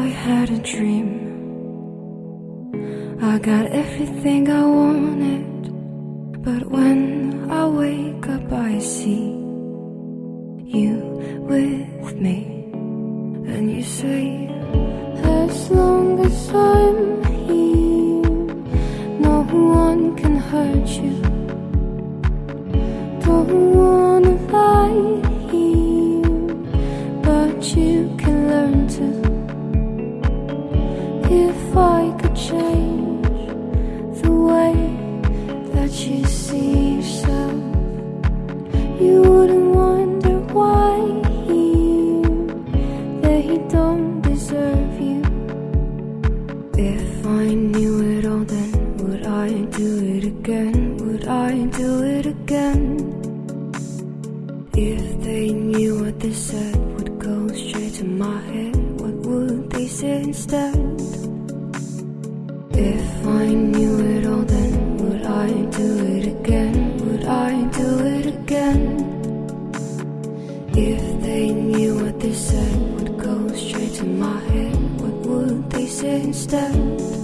I had a dream. I got everything I wanted, but when I wake up, I see you with me, and you say, as long as I'm here, no one can hurt you. Don't wanna lie here, but you can learn to. If I could change the way that you see yourself, you wouldn't wonder why they don't deserve you. If I knew it all, then would I do it again? Would I do it again? If they knew what they said would go straight to my head, what would they say instead? If they knew what they said would go straight to my head What would they say instead?